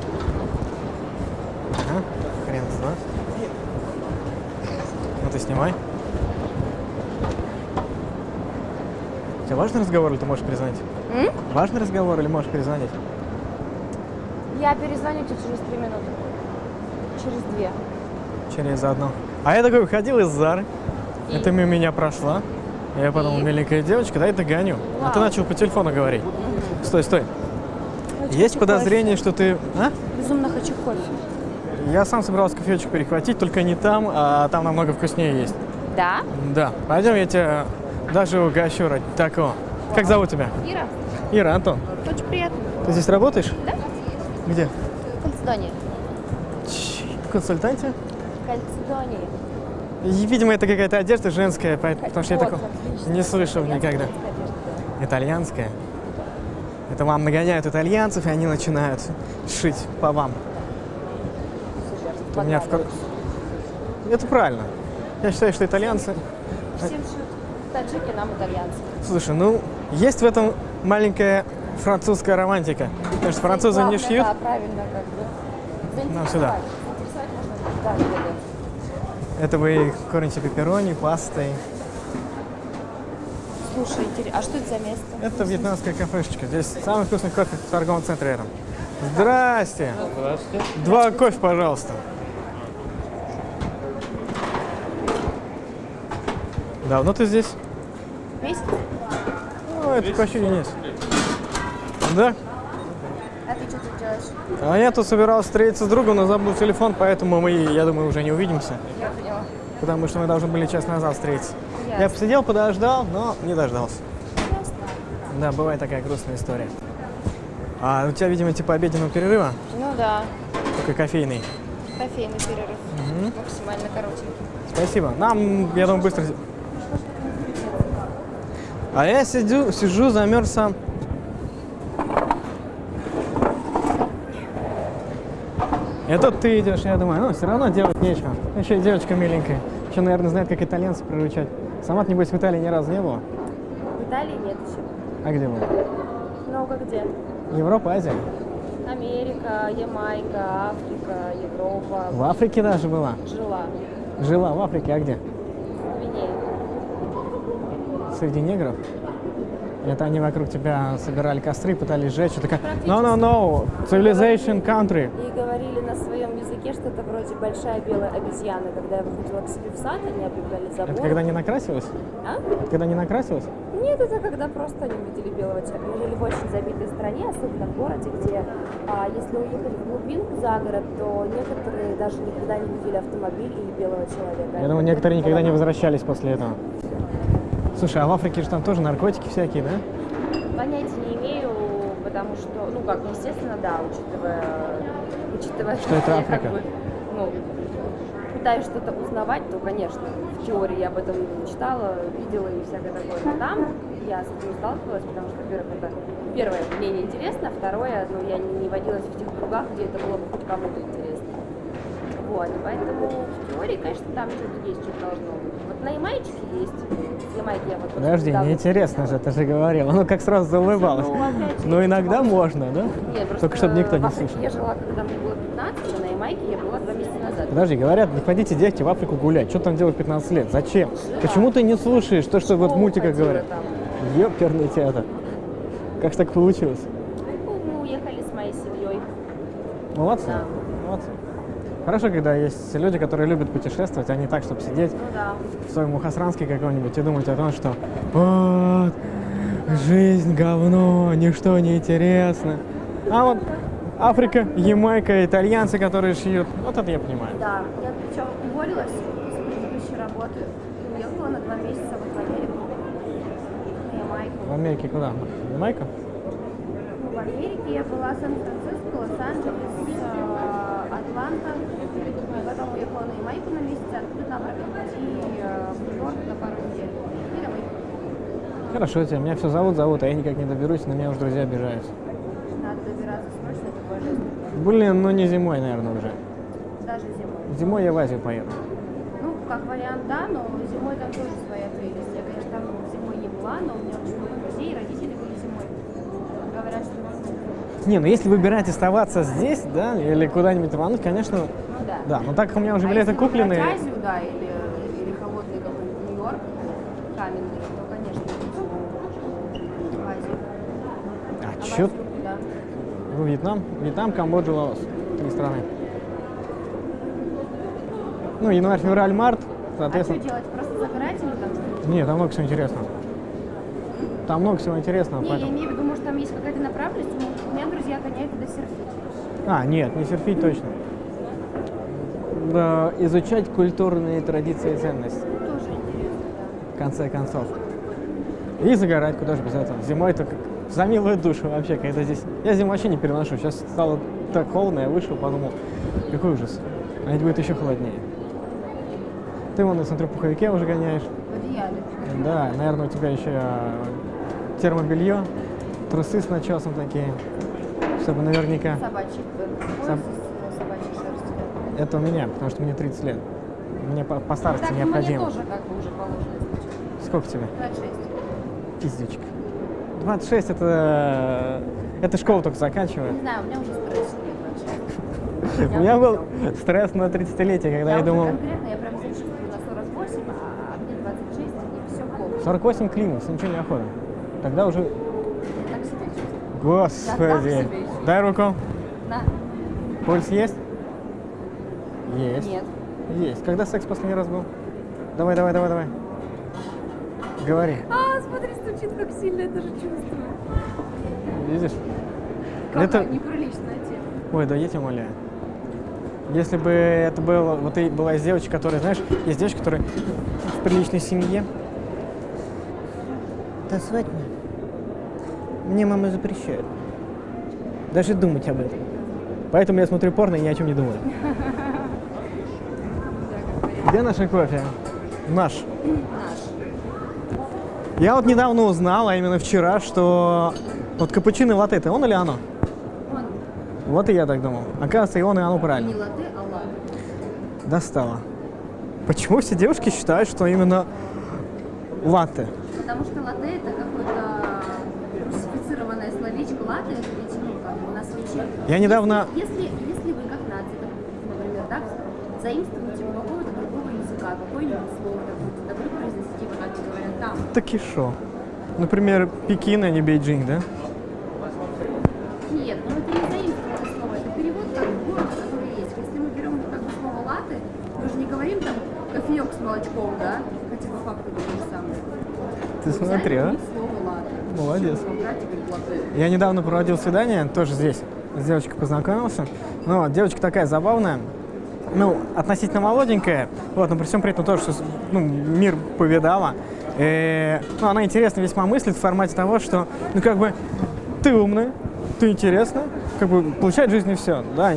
снимай. Ага, хрен знает. Ну ты снимай. У тебя важный разговор или ты можешь перезвонить? М? Важный разговор или можешь перезвонить? Я перезвоню тебе через три минуты. Через две. Через одну. А я такой выходил из Зары. И? Это мимо меня прошла. Я подумал, И? миленькая девочка, дай догоню. А ты Вау. начал по телефону говорить. Стой, стой. Хочу Есть кофе. подозрение, что ты... А? Безумно хочу кофе. Я сам собирался кофеечку перехватить, только не там, а там намного вкуснее есть. Да? Да, пойдем, я тебя даже угощу ради такого. Как зовут тебя? Ира, Ира, Антон. очень приятно. Ты здесь работаешь? Да? Где? Кальцидония. В консультанте? Кальцидония. И, Видимо, это какая-то одежда женская, потому что я такого не слышал никогда. Итальянская. Это вам нагоняют итальянцев, и они начинают шить по вам. У меня в. Это правильно. Я считаю, что итальянцы... Всем шьют таджики, нам итальянцы. Слушай, ну, есть в этом маленькая французская романтика. Потому что французы не Главное, шьют. Да, правильно, как бы. Нам сюда. Это вы кормите пепперони, пастой. Слушай, интересно, а что это за место? Это вьетнамская кафешечка. Здесь самый вкусный кофе в торговом центре рядом. Здрасте. Здравствуйте. Два кофе, пожалуйста. Давно ты здесь? Месяц? Ну, это почти нет. Да? А ты что тут делаешь? А я тут собирался встретиться с другом, но забыл телефон, поэтому мы, я думаю, уже не увидимся. Я поняла. Потому что мы должны были час назад встретиться. Я посидел, подождал, но не дождался. Ясно. Да, бывает такая грустная история. А у тебя, видимо, типа обеденного перерыва, Ну да, только кофейный. кофейный перерыв. Максимально коротенький. Спасибо. Нам, я думаю, быстро... А я сидю, сижу, замерз сам. Тут ты идешь, я думаю, ну, все равно делать нечего. Еще и девочка миленькая. Еще, наверное, знает, как итальянцев приручать. Сама, небось, в Италии ни разу не была. В Италии нет еще. А где была? Много где. Европа, Азия. Америка, Ямайка, Африка, Европа. В Африке даже была. Жила. Жила в Африке, а где? В Гвинее. Среди негров? Это они вокруг тебя собирали костры, пытались сжечь. и такая, Практически. no, no, no, civilization country. И говорили на своем языке что-то вроде большая белая обезьяна. Когда я выходила к себе в сад, они облепляли забор. Это когда не накрасилась? А? Это когда не накрасилась? Нет, это когда просто они видели белого человека. Мы жили в очень забитой стране, особенно в городе, где а, если уехать в глубинку за город, то некоторые даже никогда не видели автомобиль или белого человека. Я думаю, некоторые никогда не возвращались после этого. Слушай, а в Африке же там тоже наркотики всякие, да? Понятия не имею, потому что, ну как, естественно, да, учитывая, учитывая, Что это я Африка? как бы, ну, пытаюсь что-то узнавать, то, конечно, в теории я об этом читала, видела и всякое такое. Но там я с этим не сталкивалась, потому что, во-первых, это первое, мне неинтересно, второе, ну, я не, не водилась в тех кругах, где это было бы хоть кому-то интересно. Вот, поэтому в теории, конечно, там что-то есть, что-то должно быть. Вот на Ямайке есть. С Ямайки я вот Подожди, неинтересно же, ты же говорила. Ну, как сразу заулыбалась. Ну, Ну, иногда можно, да? Нет, Только чтобы никто не слышал. Я жила, когда мне было 15, а на Ямайке я была два месяца назад. Подожди, говорят, не ходите, дети, в Африку гулять. Что там делать в 15 лет? Зачем? Почему ты не слушаешь то, что вот в мультиках говорят? Ёперный театр. Как так получилось? Ну, Мы уехали с моей семьей. Молодцы. Да. Хорошо, когда есть люди, которые любят путешествовать, а не так, чтобы сидеть Ну да. в своем Мухасранске каком-нибудь и думать о том, что вот, жизнь говно, ничто не интересно. А вот Африка, Ямайка, итальянцы, которые шьют, вот это я понимаю. Да. Я причем уволилась с предыдущей работы и уехала на два месяца в Америку. На Ямайку. В Америке куда? Ямайка? Ну, в Америке я была Сан-Франциско, Лос-Анджелес, э, Потом уехала на Ямайку на месяц, оттуда обратно э, в Нью-Йорк на пару недель. И домой. Хорошо тебе, меня все зовут, зовут, а я никак не доберусь, на меня уже друзья обижаются. Надо добираться срочно, такое жизнь. Блин, ну не зимой, наверное, уже. Даже зимой. Зимой я в Азию поеду. Ну, как вариант, да, но зимой там тоже своя прелесть. Я, конечно, там зимой не была, но у меня очень много друзей, и родители были зимой. Говорят, что Не, ну если выбирать оставаться здесь, да, или куда-нибудь рвануть, конечно, Ну да. да. Но так как у меня уже А билеты если куплены, Азию, да, или, или холодный какой-нибудь Нью-Йорк, каменный, то, конечно, в Азию. а А чё, куда? в Вьетнам, Вьетнам, Камбоджа, Лаос, три страны. Ну, январь, февраль, март, А что соответственно. делать? Просто загорать или там? Нет, там много всего интересного. Там много всего интересного, Не, я поэтому... имею в виду, может, там есть какая-то направленность. У меня друзья гоняют туда серфить. А, нет, не серфить точно. Да, изучать культурные традиции и ценности, Тоже в конце концов. И загорать, куда же без этого. Зимой это как за милую душу вообще, когда здесь... Я зиму вообще не переношу. Сейчас стало так холодно, я вышел, подумал, какой ужас. А ведь будет еще холоднее. Ты вон, смотрю, в пуховике уже гоняешь. В одеяле. Да, наверное, у тебя еще а, термобелье, трусы с начесом такие, чтобы наверняка. Собачий. э, Соб-. Это у меня, потому что мне 30 лет. Мне по, по старости Так, ну, мне необходимо. тоже как бы уже положено. Сколько тебе? 26. Пиздючка. 26 это... Это школу только заканчиваю. Не знаю, у меня уже стресс нет 26. У меня был стресс на 30-летие, когда я думал... конкретно, я прям что на 48, а мне 26, и все плохо. 48 клинус, ничего не охота. Тогда уже... Господи. Дай руку. На. Пульс есть? Есть. Нет. Есть. Когда секс последний раз был? Давай, давай, давай, давай. Говори. А, смотри, стучит как сильно, я даже чувствую. Видишь? Какая Это- неприличная тема. Ой, да я тебя умоляю. Если бы это было, вот ты была из девочек, которые, знаешь, есть девочки, которые в приличной семье. Танцевать мне? Мне мама запрещает. Даже думать об этом. Поэтому я смотрю порно и ни о чем не думаю. Где наш кофе? Наш. Наш. Я вот недавно узнал, а именно вчера, что вот капучино и латте, это он или оно? Он Вот и я так думал. Оказывается, и он, и оно не правильно. латте, а латте. Достало. Почему все девушки считают, что именно латте? Потому что латте это какое-то русифицированное словечко. Латте это ведь, ну, как у нас вообще... Я недавно- Если, если вы как нация, например, так, заимствуете другого языка какое-нибудь слово, допустим, вы произносите его так, как говорят там. Так и шо? Например, Пекин, а не Бейджинг, да? Нет, ну это не заимствованное слово, это перевод как город, который есть. Если мы берем как бы слово латте, мы же не говорим там кофеек с молочком, да? Хотя по факту это то же самое. Ты Мы смотри, а? слово. Молодец. Я недавно проводил свидание, тоже здесь, с девочкой познакомился. Вот, девочка такая забавная, ну, относительно молоденькая, вот, но при всем при этом тоже, что, ну, мир повидала. И, ну, она интересно весьма мыслит в формате того, что, ну, как бы, ты умная, ты интересная, как бы, получает в жизни все, да.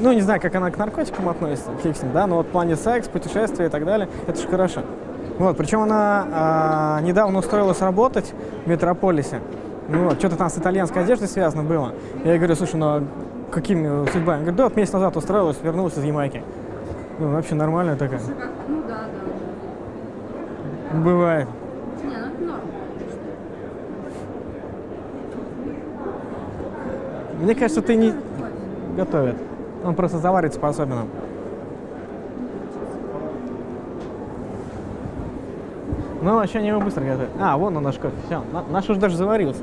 Ну, не знаю, как она к наркотикам относится, фиг да, но вот в плане секс, путешествия и так далее, это же хорошо. Вот, причем она а, недавно устроилась работать в Метрополисе. Ну вот, что-то там с итальянской одеждой связано было. Я ей говорю, слушай, ну какими судьбами? Она говорит, да, вот месяц назад устроилась, вернулась из Ямайки. Ну, вообще нормальная такая. Ну да, да. Бывает. Не, ну это норм. Мне кажется, ты не Кофе. готовит. Он просто заварится по-особенному. Ну, вообще не его быстро готовят. А, вон он наш кофе. Все, наш уже даже заварился.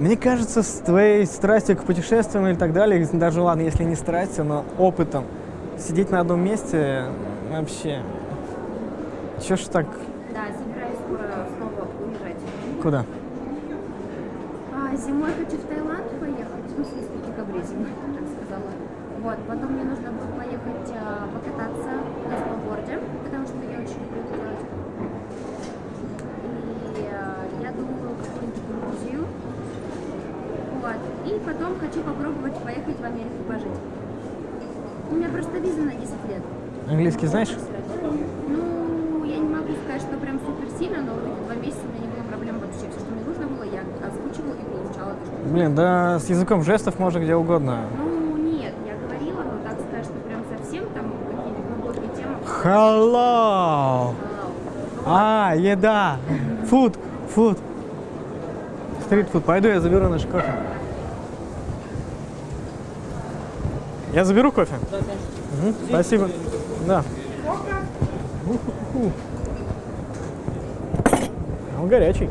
Мне кажется, с твоей страстью к путешествиям или так далее, даже ладно, если не страстью, но опытом, сидеть на одном месте вообще. Чё ж так? Да, собираюсь скоро снова уезжать. Куда? А, зимой хочу в Таиланд поехать, ну, в смысле, в декабре зимой, так сказала. Вот, потом мне нужно будет поехать а, покататься на сноуборде, потому что я очень люблю это делать. И а, я думаю, какую-нибудь Грузию. Вот, и потом хочу попробовать поехать в Америку пожить. У меня просто виза на 10 лет. Английский знаешь? Ну, я не могу сказать, что прям супер сильно, но вот эти два месяца у меня не было проблем вообще. Все, что мне нужно было, я озвучивала и получала то, что Блин, да с языком жестов можно где угодно. Ну, нет, я говорила, но так сказать, что прям совсем там какие-то глубокие темы. Hello! А, еда! Фуд! Фуд! стритфуд. Пойду я заберу наш кофе. Я заберу кофе? Да, конечно. Мгм, спасибо. Да. Он горячий.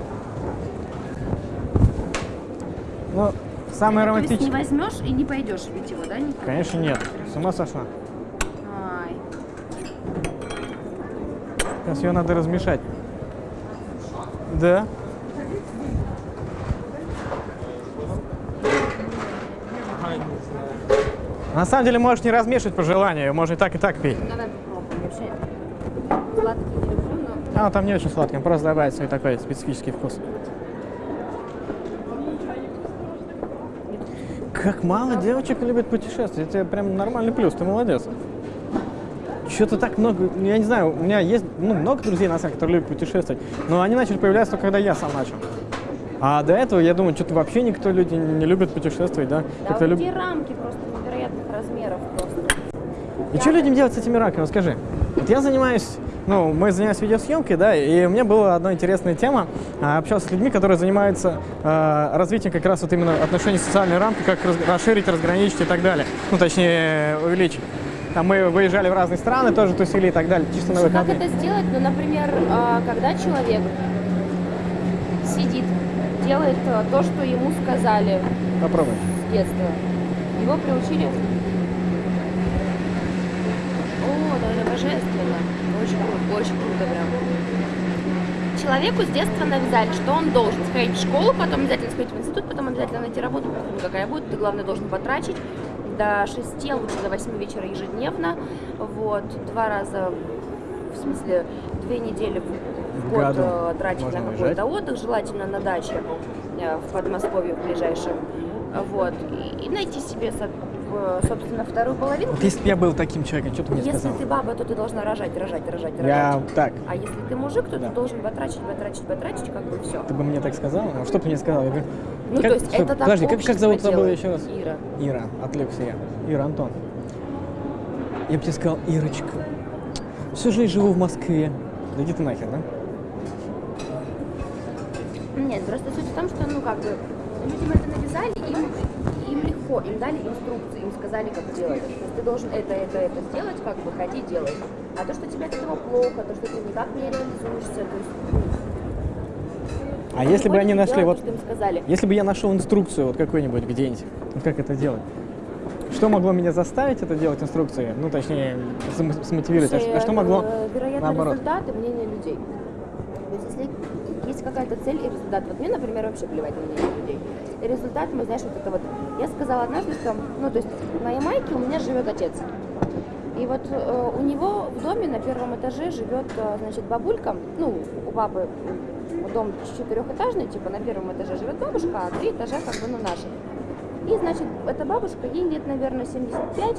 Ну, самое То есть не возьмешь и не пойдешь пить его, да? никуда? Конечно, нет. С ума сошла. Ай. Сейчас ее надо размешать. Да. Ага, не знаю. На самом деле можешь не размешивать по желанию, можно и так, и так пить. Давай попробуем. Вообще сладкий не люблю, но... А, там не очень сладкий, он просто добавит свой такой специфический вкус. Как мало девочек любят путешествовать. Это прям нормальный плюс, ты молодец. Что-то так много, я не знаю, у меня есть ну, много друзей, на самом деле, которые любят путешествовать, но они начали появляться только когда я сам начал. А до этого, я думаю, что-то вообще никто люди не любит путешествовать, да? Да, вот люб- рамки просто. И что людям делать с этими рамками? Вот скажи. Вот я занимаюсь, ну, мы занимаемся видеосъемкой, да, и у меня была одна интересная тема. А, Общался с людьми, которые занимаются э, развитием как раз вот именно отношений социальной рамки, как раз- расширить, разграничить и так далее. Ну, точнее, увеличить. Там мы выезжали в разные страны, тоже тусили и так далее, чисто на Как выходные. это сделать? Ну, например, а, когда человек сидит, делает то, что ему сказали Попробуй. с детства, его приучили... О, да, это божественно. Очень круто, очень круто прям. Человеку с детства навязали, что он должен сходить в школу, потом обязательно сходить в институт, потом обязательно найти работу, какая будет, ты, главное, должен потрачить до 6, а лучше до 8 вечера ежедневно, вот, два раза, в смысле, две недели в, год э, тратить можно на какой-то отдых, желательно на даче э, в Подмосковье в ближайшем, вот, и, и найти себе, собственно, вторую половинку. Вот если бы я был таким человеком, что ты мне Если сказал? ты баба, то ты должна рожать, рожать, рожать, рожать. Я так. А если ты мужик, то Да. ты должен батрачить, батрачить, батрачить, как бы все. Ты бы мне так сказал? Ну, что бы ты мне сказал? Я говорю, Ну, как- то есть стой, это так Подожди, как, как зовут забыл еще раз? Ира. Ира, отвлекся я. Ира, Антон. Я бы тебе сказал, Ирочка, всю жизнь живу в Москве. Да иди ты нахер, да? Нет, просто суть в том, что, ну, как бы, людям это навязали, им легко, им дали инструкции, им сказали, как делать. То есть ты должен это, это, это сделать, как бы, ходи, делай. А то, что тебе от этого плохо, то, что ты никак не реализуешься, то есть... А если бы они нашли делают вот... сказали. Если бы я нашел инструкцию вот какую-нибудь где-нибудь, вот как это делать? Что могло меня заставить это делать, инструкции? Ну, точнее, см- смотивировать. А ш- А что могло э, Вероятно, наоборот? результаты мнения людей. То есть, если есть какая-то цель и результат, вот мне, например, вообще плевать на мнение людей. Результат, мы, знаешь, вот это вот. Я сказала однажды, что, ну, то есть, на Ямайке у меня живет отец. И вот э, у него в доме на первом этаже живет, э, значит, бабулька, ну, у папы дом четырехэтажный, типа на первом этаже живет бабушка, а три этажа как бы, ну, наши. И, значит, эта бабушка, ей лет, наверное, 75,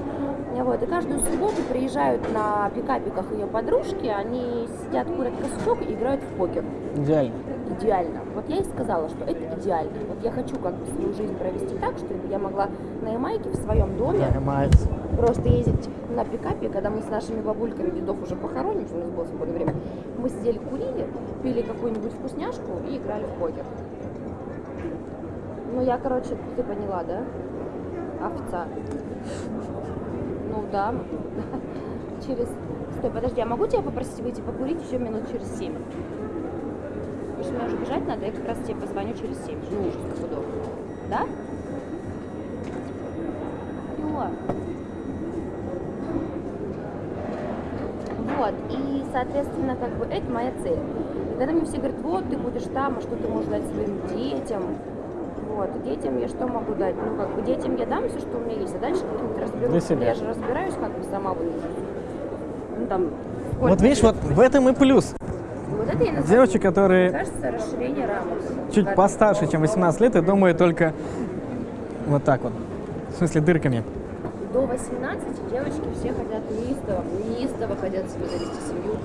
вот, и каждую субботу приезжают на пикапиках ее подружки, они сидят, курят косячок и играют в покер. Идеально. Идеально. Вот я и сказала, что это идеально. Вот я хочу как бы свою жизнь провести так, чтобы я могла на Ямайке в своем доме Нормально. просто ездить на пикапе, когда мы с нашими бабульками дедов уже похороним, у нас было свободное время, мы сидели, курили, пили какую-нибудь вкусняшку и играли в покер. Ну, я, короче, ты поняла, да? Овца. Ну, да. Через... Стой, подожди, а могу тебя попросить выйти покурить еще минут через семь? Потому что мне уже бежать надо, я как раз тебе позвоню через семь. Ну, уже стопудово. Да? Всё. Вот, и, соответственно, как бы это моя цель. И когда мне все говорят, вот, ты будешь там, а что ты можешь дать своим детям? Вот, детям я что могу дать? Ну, как бы детям я дам все, что у меня есть, а дальше как-нибудь разберусь. Для себя. Я же разбираюсь как бы сама вот, ну, там, Вот видишь, вот в этом и плюс. Вот это я называю, Девочки, которые кажется, расширение рамок. чуть постарше, чем 18 лет, и думают только вот так вот. В смысле, дырками. До 18 девочки все хотят неистово, неистово хотят себе завести семью.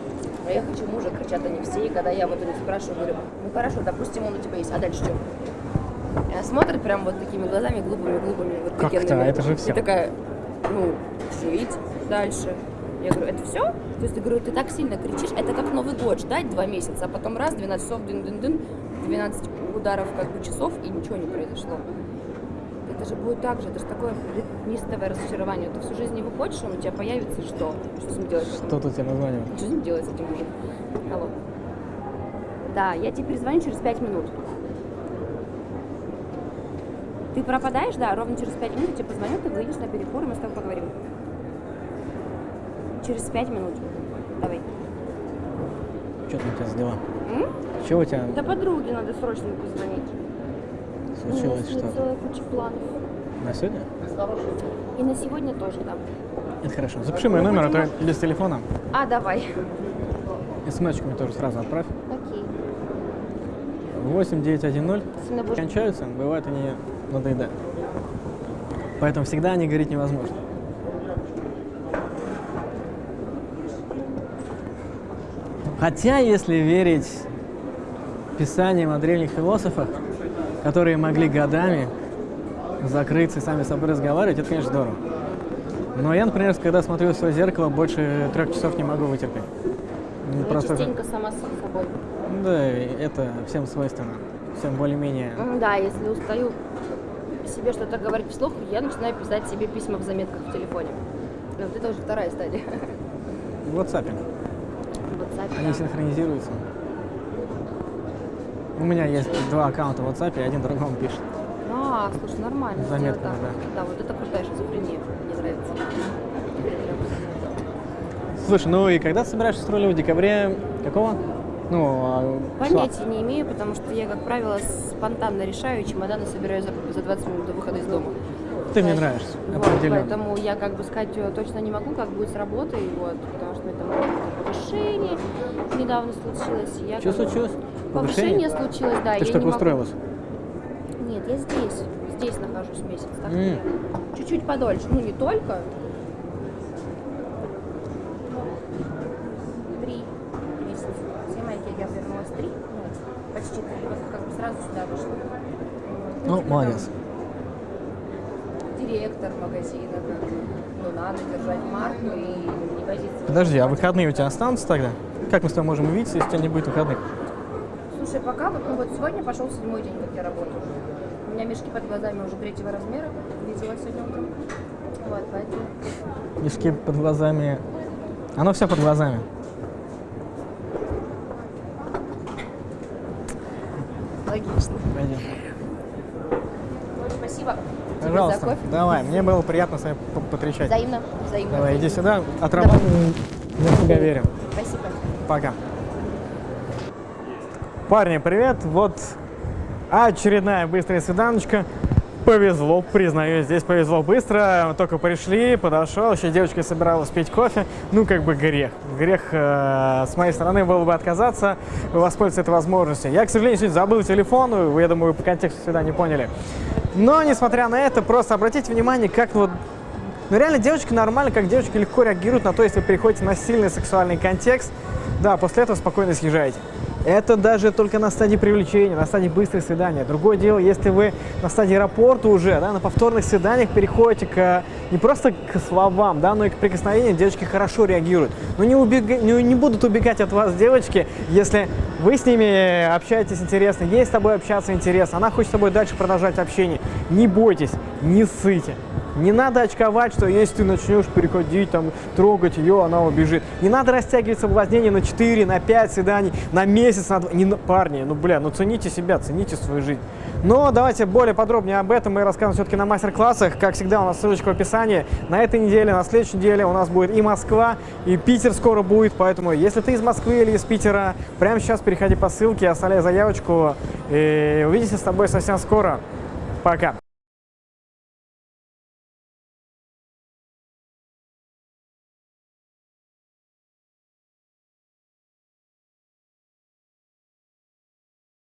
А я хочу мужа, кричат они все. И когда я вот у них спрашиваю, говорю, ну хорошо, допустим, он у тебя есть, а дальше что? Смотрит прям вот такими глазами глупыми-глупыми, вот Как это? Это же всё. И такая, ну, жить дальше. Я говорю, это все? То есть, я говорю, ты так сильно кричишь, это как Новый год, ждать два месяца, а потом раз, 12 часов, дын-дын-дын, 12 ударов как бы часов, и ничего не произошло. Это же будет так же, это же такое нистовое разочарование. Ты всю жизнь его хочешь, он у тебя появится, что? Что с ним делать? Что тут тебе названивает? Что с ним делать с этим мужем? Алло. Да, я тебе перезвоню через пять минут. Ты пропадаешь, да, ровно через пять минут я тебе позвоню, ты выйдешь на перекур, и мы с тобой поговорим. Через пять минут. Давай. Что там у тебя за дела? М? Чего у тебя Да подруге надо срочно позвонить. случилось? Что? целая куча планов. На сегодня? И на сегодня тоже, да. Это хорошо. Запиши мой номер, а то я без телефона. А, давай. СМС-очку мне тоже сразу отправь. Окей. 8910 Если будешь- кончаются, бывает они надоедают. Поэтому всегда не говорить невозможно. Хотя, если верить писаниям о древних философах, которые могли годами закрыться и сами с собой разговаривать, это, конечно, здорово. Но я, например, когда смотрю в свое зеркало, больше трех часов не могу вытерпеть. Ну, просто- частенько сама с собой. Да, это всем свойственно. Всем более-менее. Да, если устаю себе что-то говорить вслух, я начинаю писать себе письма в заметках в телефоне. Ну, вот это уже вторая стадия. В WhatsApp. В WhatsApp, Они да. синхронизируются. У меня есть два аккаунта в WhatsApp, и один другому пишет. А, слушай, нормально. Заметно, так. да. Да, вот это крутая шизофрения. Мне нравится. Слушай, ну и когда ты собираешься рулем? В декабре какого? Ну, а? Понятия не имею, потому что я, как правило, спонтанно решаю, чемоданы собираю за, за 20 минут до выхода из дома. Ты мне нравишься, Вот, поэтому я как бы сказать э, точно не могу, как будет с работой, вот, потому что это повышение недавно случилось. Я Что как случилось? Повышение случилось, да. Ты я что, не только могу- устроилась? Нет, я здесь. Здесь нахожусь месяц. Так я чуть-чуть подольше. Ну, не только. Три месяца. Все мои я вернулась три. Ну, почти три. Вот как бы сразу сюда вышла. Ну, молодец. Директор магазина, как ну, надо держать марку и не возиться. Подожди, а выходные у тебя останутся тогда? Как мы с тобой можем увидеться, если у тебя не будет выходных? Слушай, пока вот, ну вот сегодня пошел седьмой день, как я работаю. У меня мешки под глазами уже третьего размера, видела сегодня утром. Вот, поэтому Мешки под глазами. Оно все под глазами. Логично. Вот, спасибо тебе Пожалуйста, за кофе. давай. Мне было приятно с вами по- потрещать. Взаимно, взаимно. Давай, иди сюда, отработаем. Я в тебя верю. Спасибо. Пока. Парни, привет. Вот очередная быстрая свиданочка. Повезло, признаю, здесь повезло быстро. Только пришли, подошел, еще девочка собиралась пить кофе. Ну, как бы грех. Грех э, с моей стороны было бы отказаться, воспользоваться этой возможностью. Я, к сожалению, сегодня забыл телефон, вы, я думаю, вы по контексту всегда не поняли. Но, несмотря на это, просто обратите внимание, как вот ну реально девочки нормально, как девочки легко реагируют на то, если переходите на сильный сексуальный контекст. Да, после этого спокойно съезжаете. Это даже только на стадии привлечения, на стадии быстрых свиданий. Другое дело, если вы на стадии рапорта уже, да, на повторных свиданиях переходите к не просто к словам, да, но и к прикосновениям, девочки хорошо реагируют. Но не, убега- не, не будут убегать от вас девочки, если вы с ними общаетесь интересно, ей с тобой общаться интересно, она хочет с тобой дальше продолжать общение. Не бойтесь, не ссыте. Не надо очковать, что если ты начнешь переходить, там, трогать ее, она убежит. Не надо растягивать соблазнение на 4, на 5 свиданий, на месяц, на 2. Не, парни, ну, бля, ну цените себя, цените свою жизнь. Но давайте более подробнее об этом мы расскажем все-таки на мастер-классах. Как всегда, у нас ссылочка в описании. На этой неделе, на следующей неделе у нас будет и Москва, и Питер скоро будет. Поэтому, если ты из Москвы или из Питера, прямо сейчас переходи по ссылке, оставляй заявочку. И увидимся с тобой совсем скоро. Пока.